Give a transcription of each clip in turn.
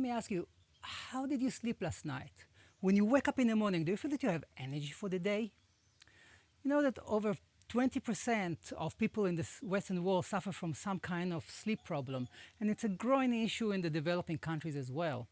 me ask you, how did you sleep last night? When you wake up in the morning, do you feel that you have energy for the day? You know that over 20% of people in the Western world suffer from some kind of sleep problem, and it's a growing issue in the developing countries as well.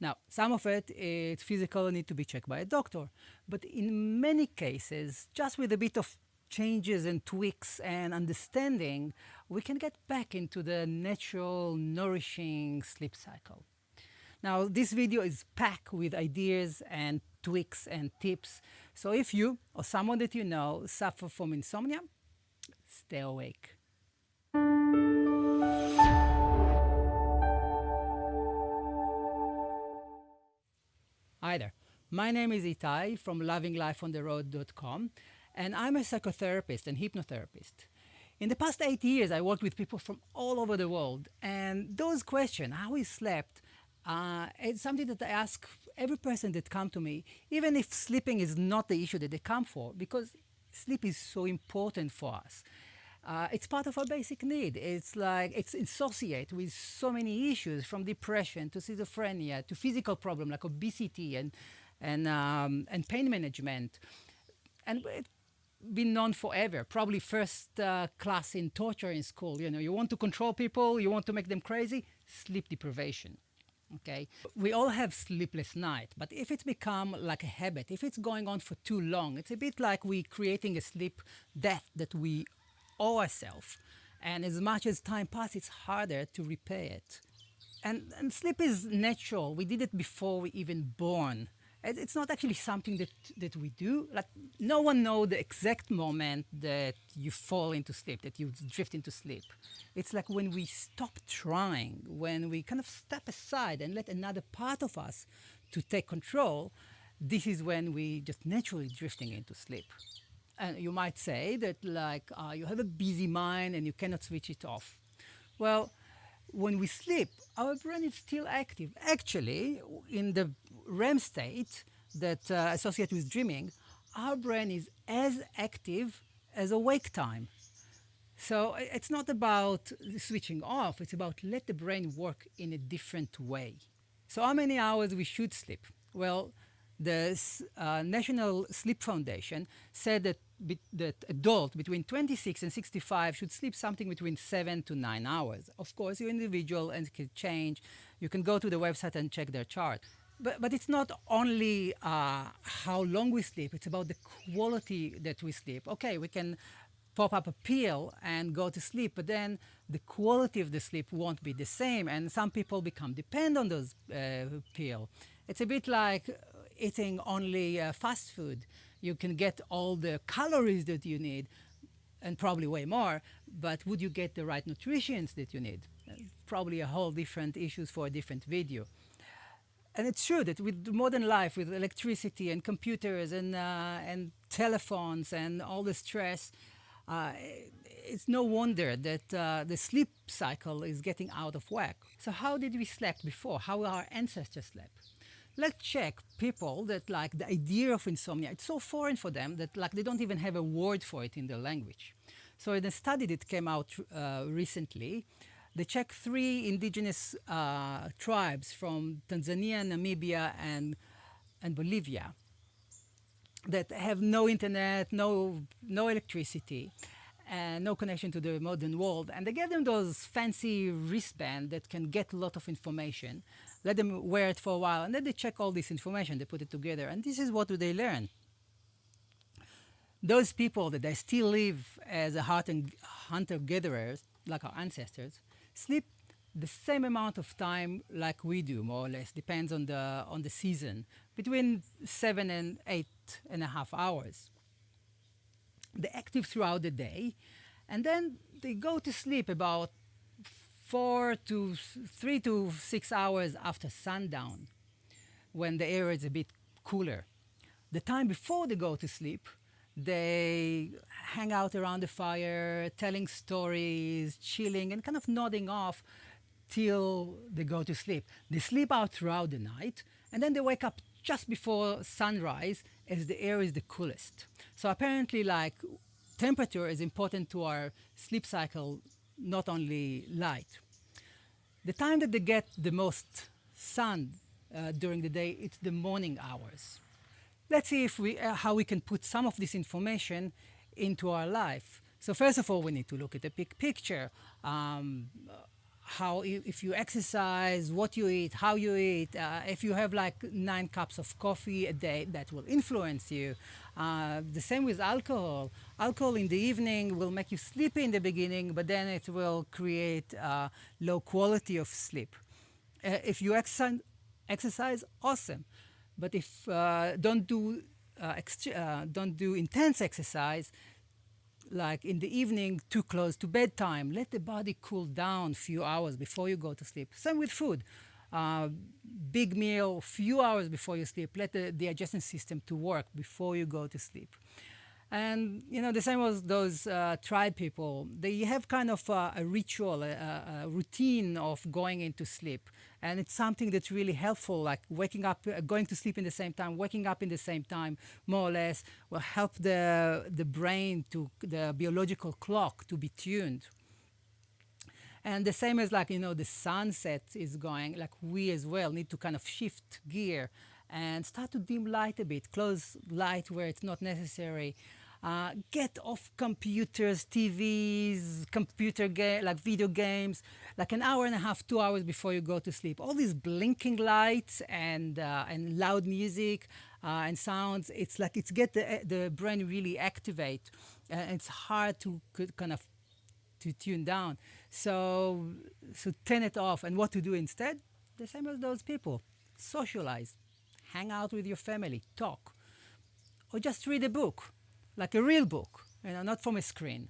Now, some of it is physical and need to be checked by a doctor, but in many cases, just with a bit of changes and tweaks and understanding, we can get back into the natural, nourishing sleep cycle. Now, this video is packed with ideas and tweaks and tips. So if you or someone that you know suffer from insomnia, stay awake. Hi there. My name is Itai from lovinglifeontheroad.com and I'm a psychotherapist and hypnotherapist. In the past eight years, I worked with people from all over the world and those questions, how we slept, uh, it's something that I ask every person that come to me, even if sleeping is not the issue that they come for, because sleep is so important for us. Uh, it's part of our basic need. It's like it's associated with so many issues, from depression to schizophrenia to physical problem like obesity and and um, and pain management, and it's been known forever. Probably first uh, class in torture in school. You know, you want to control people, you want to make them crazy. Sleep deprivation okay? We all have sleepless night, but if it's become like a habit, if it's going on for too long, it's a bit like we creating a sleep debt that we owe ourselves. And as much as time passes, it's harder to repay it. And, and sleep is natural. We did it before we even born it's not actually something that, that we do. Like no one knows the exact moment that you fall into sleep, that you drift into sleep. It's like when we stop trying, when we kind of step aside and let another part of us to take control, this is when we just naturally drifting into sleep. And you might say that like uh, you have a busy mind and you cannot switch it off. Well, when we sleep, our brain is still active. Actually, in the REM state that uh, associated with dreaming, our brain is as active as awake time. So it's not about switching off, it's about let the brain work in a different way. So how many hours we should sleep? Well, the uh, National Sleep Foundation said that, be, that adults between 26 and 65 should sleep something between 7 to 9 hours. Of course, you're individual and can change. You can go to the website and check their chart. But, but it's not only uh, how long we sleep, it's about the quality that we sleep. Okay, we can pop up a pill and go to sleep, but then the quality of the sleep won't be the same, and some people become dependent on those uh, pills. It's a bit like eating only uh, fast food. You can get all the calories that you need and probably way more, but would you get the right nutrition that you need? Uh, probably a whole different issues for a different video. And it's true that with modern life, with electricity and computers and, uh, and telephones and all the stress, uh, it's no wonder that uh, the sleep cycle is getting out of whack. So how did we sleep before? How our ancestors slept? Let's check people that like the idea of insomnia, it's so foreign for them that like they don't even have a word for it in their language. So in a study that came out uh, recently, they checked three indigenous uh, tribes from Tanzania, Namibia, and, and Bolivia that have no internet, no, no electricity, and no connection to the modern world. And they gave them those fancy wristbands that can get a lot of information let them wear it for a while, and then they check all this information, they put it together, and this is what do they learn. Those people that they still live as a hunter-gatherers, like our ancestors, sleep the same amount of time like we do, more or less, depends on the, on the season, between seven and eight and a half hours. They're active throughout the day, and then they go to sleep about four to three to six hours after sundown when the air is a bit cooler. The time before they go to sleep, they hang out around the fire, telling stories, chilling, and kind of nodding off till they go to sleep. They sleep out throughout the night, and then they wake up just before sunrise as the air is the coolest. So apparently, like, temperature is important to our sleep cycle, not only light. The time that they get the most sun uh, during the day, it's the morning hours. Let's see if we, uh, how we can put some of this information into our life. So first of all, we need to look at the big picture. Um, how if you exercise, what you eat, how you eat. Uh, if you have like nine cups of coffee a day, that will influence you. Uh, the same with alcohol. Alcohol in the evening will make you sleepy in the beginning, but then it will create uh, low quality of sleep. Uh, if you exercise, exercise, awesome. But if uh, don't do uh, don't do intense exercise, like in the evening too close to bedtime. Let the body cool down a few hours before you go to sleep. Same with food. Uh, big meal, a few hours before you sleep. Let the digestion system to work before you go to sleep. And you know, the same as those uh, tribe people. They have kind of a, a ritual, a, a, routine of going into sleep, and it's something that's really helpful. Like waking up, uh, going to sleep in the same time, waking up in the same time, more or less, will help the the brain to the biological clock to be tuned. And the same as like you know the sunset is going, like we as well need to kind of shift gear and start to dim light a bit, close light where it's not necessary. Uh, get off computers, TVs, computer game, like video games, like an hour and a half, two hours before you go to sleep. All these blinking lights and uh, and loud music uh, and sounds. It's like it's get the the brain really activate, it's hard to kind of to tune down. So so turn it off. And what to do instead? The same as those people. Socialize, hang out with your family, talk, or just read a book like a real book, you know, not from a screen.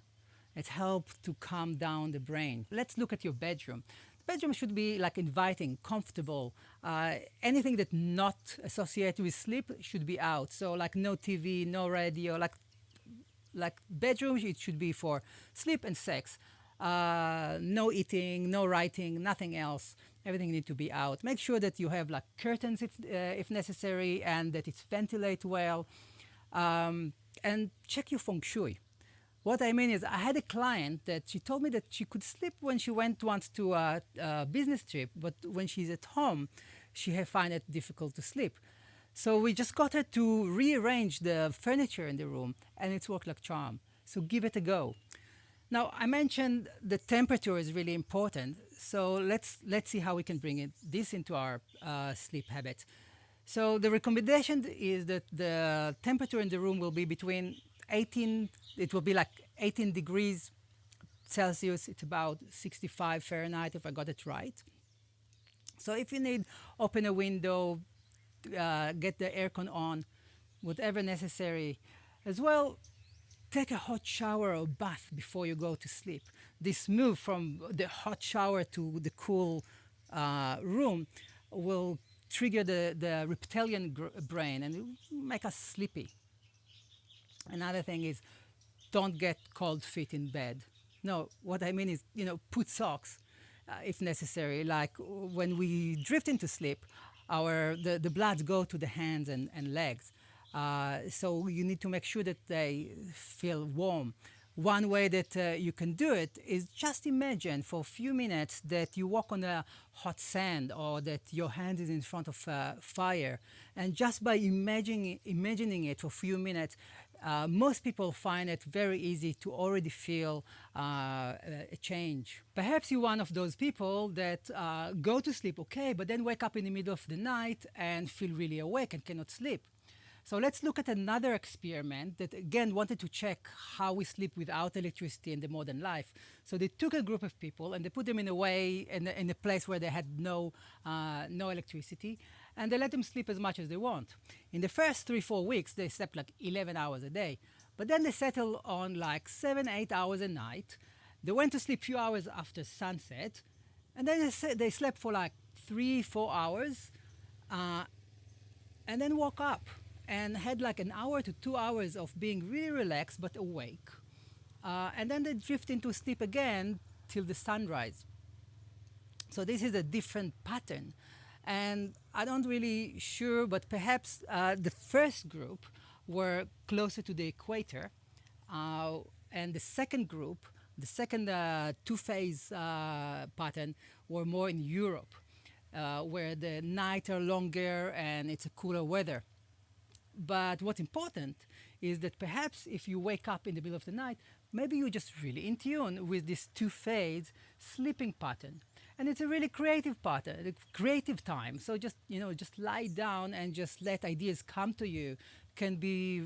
It helps to calm down the brain. Let's look at your bedroom. The bedroom should be like inviting, comfortable. Uh, anything that not associated with sleep should be out. So like no TV, no radio, like like bedroom, it should be for sleep and sex. Uh, no eating, no writing, nothing else. Everything needs to be out. Make sure that you have like curtains if, uh, if necessary and that it's ventilate well. Um, and check your feng shui. What I mean is, I had a client that she told me that she could sleep when she went once to a, a business trip, but when she's at home, she find it difficult to sleep. So we just got her to rearrange the furniture in the room, and it's worked like charm. So give it a go. Now I mentioned the temperature is really important. So let's let's see how we can bring it, this into our uh, sleep habits. So the recommendation is that the temperature in the room will be between 18, it will be like 18 degrees Celsius, it's about 65 Fahrenheit if I got it right. So if you need, open a window, uh, get the aircon on, whatever necessary. As well, take a hot shower or bath before you go to sleep. This move from the hot shower to the cool uh, room will trigger the, the reptilian brain and make us sleepy. Another thing is don't get cold feet in bed. No, what I mean is, you know, put socks uh, if necessary. Like when we drift into sleep, our the, the bloods go to the hands and, and legs. Uh, so you need to make sure that they feel warm. One way that uh, you can do it is just imagine for a few minutes that you walk on a hot sand or that your hand is in front of a fire. And just by imagining, imagining it for a few minutes, uh, most people find it very easy to already feel uh, a change. Perhaps you're one of those people that uh, go to sleep okay, but then wake up in the middle of the night and feel really awake and cannot sleep. So let's look at another experiment that again wanted to check how we sleep without electricity in the modern life. So they took a group of people and they put them in a way in a, in a place where they had no uh, no electricity, and they let them sleep as much as they want. In the first three four weeks, they slept like 11 hours a day, but then they settled on like seven eight hours a night. They went to sleep few hours after sunset, and then they, they slept for like three four hours, uh, and then woke up and had like an hour to two hours of being really relaxed but awake. Uh, and then they drift into sleep again till the sunrise. So this is a different pattern. And I don't really sure, but perhaps uh, the first group were closer to the equator. Uh, and the second group, the second uh, two-phase uh, pattern, were more in Europe. uh, where the nights are longer and it's a cooler weather. But what's important is that perhaps if you wake up in the middle of the night, maybe you're just really in tune with this two phase sleeping pattern. And it's a really creative pattern, a creative time. So just, you know, just lie down and just let ideas come to you can be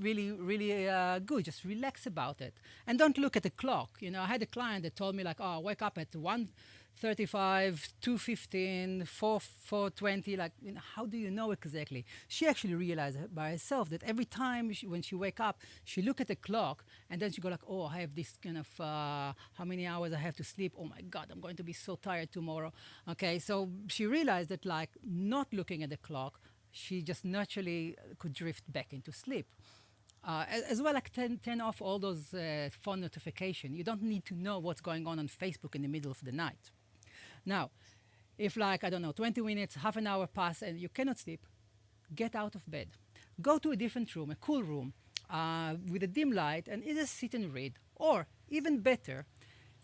really, really uh, good. Just relax about it. And don't look at the clock. You know, I had a client that told me like, oh, wake up at 1.35, 2.15, 4, 4.20. Like, you know, how do you know exactly? She actually realized by herself that every time she, when she wake up, she look at the clock and then she go like, oh, I have this kind of, uh, how many hours I have to sleep? Oh my God, I'm going to be so tired tomorrow. Okay, so she realized that like not looking at the clock, she just naturally could drift back into sleep. Uh, as, well, like turn, turn off all those uh, phone notifications. You don't need to know what's going on on Facebook in the middle of the night. Now, if like, I don't know, 20 minutes, half an hour pass and you cannot sleep, get out of bed. Go to a different room, a cool room, uh, with a dim light and either sit and read. Or, even better,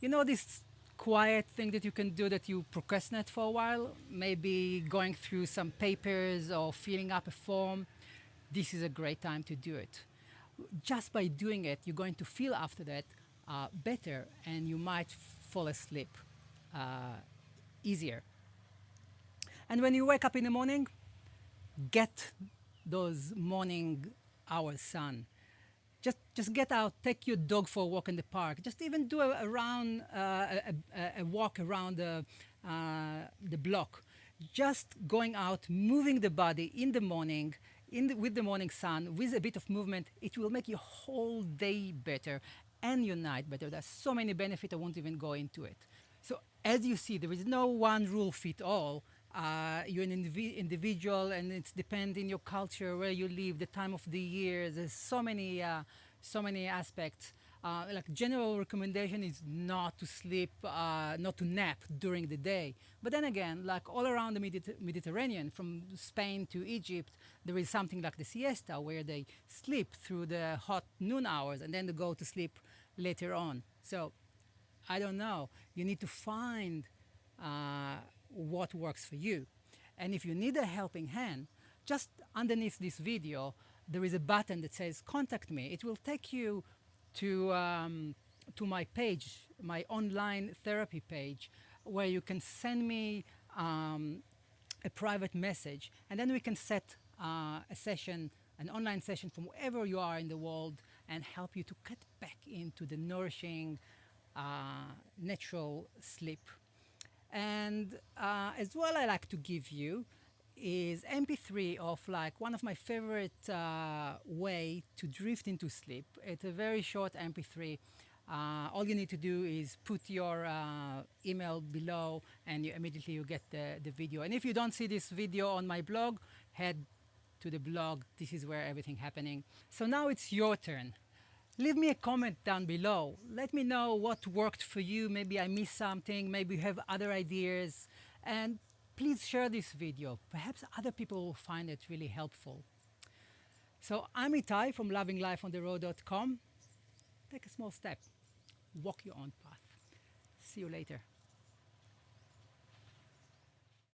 you know this quiet thing that you can do that you procrastinate for a while, maybe going through some papers or filling up a form, this is a great time to do it. Just by doing it, you're going to feel after that uh, better and you might fall asleep uh, easier. And when you wake up in the morning, get those morning hours sun just just get out, take your dog for a walk in the park. Just even do a, round, uh, a, a, a, walk around the uh, the block. Just going out, moving the body in the morning, in the, with the morning sun, with a bit of movement, it will make your whole day better and your night better. There's so many benefits. I won't even go into it. As you see, there is no one rule fit all uh, you're an indiv individual and it's depending your culture, where you live, the time of the year. There's so many, uh, so many aspects. Uh, like general recommendation is not to sleep, uh, not to nap during the day. But then again, like all around the Mediter Mediterranean, from Spain to Egypt, there is something like the siesta where they sleep through the hot noon hours and then they go to sleep later on. So I don't know. You need to find uh, what works for you. And if you need a helping hand, just underneath this video, there is a button that says contact me. It will take you to, um, to my page, my online therapy page, where you can send me um, a private message, and then we can set uh, a session, an online session from wherever you are in the world and help you to get back into the nourishing, natural sleep. And uh, as well, I like to give you is MP3 of like one of my favorite uh, way to drift into sleep. It's a very short MP3. Uh, all you need to do is put your uh, email below and you immediately you get the, the video. And if you don't see this video on my blog, head to the blog. This is where everything happening. So now it's your turn leave me a comment down below. Let me know what worked for you. Maybe I missed something. Maybe you have other ideas. And please share this video. Perhaps other people will find it really helpful. So I'm Itai from lovinglifeontheroad.com. Take a small step. Walk your own path. See you later.